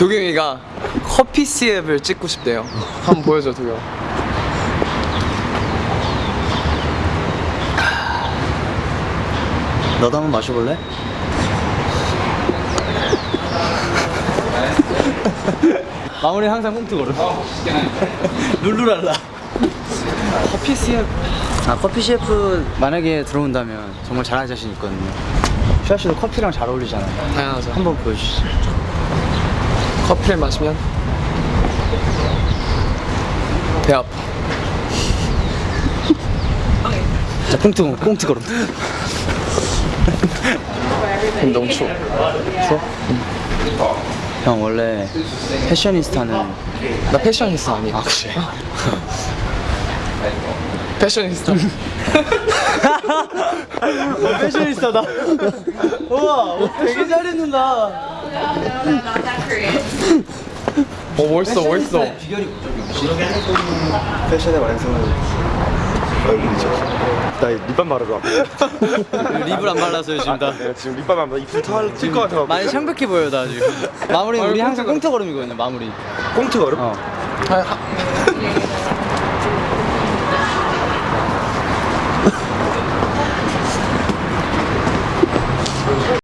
도경이가 커피 시앱을 찍고 싶대요. 한번 보여줘 도경. 너도 한번 마셔볼래? 마무리 항상 꽁트 걸어. 룰루랄라. 커피 시앱 아 커피 셰프 만약에 들어온다면 정말 잘할 자신 있거든요. 슈아 씨도 커피랑 잘 어울리잖아요. 당연하죠. 한번 보여주시죠. 커피를 마시면 배 아파. 자 꽁트 꽁트 걸어. 그럼 너무 추워. 형 원래 패셔니스타는 나 패셔니스타 아니야. 아 그래? 패셔니스타. 패셔니스타다. 우와 되게 잘 입는다. 어 멋있어 멋있어. 패션의 완성은 얼굴이죠. 나 립밤 바르러. 립을 안 발라서요 지금 다. 내가 지금 립밤 안 바르 입술 털찔것 같아. 많이 창백해 보여 나 지금. 마무리 우리 항상 꽁트 꽁트 걸음이거든요 마무리. 꽁트 걸음? 어. 아, 하-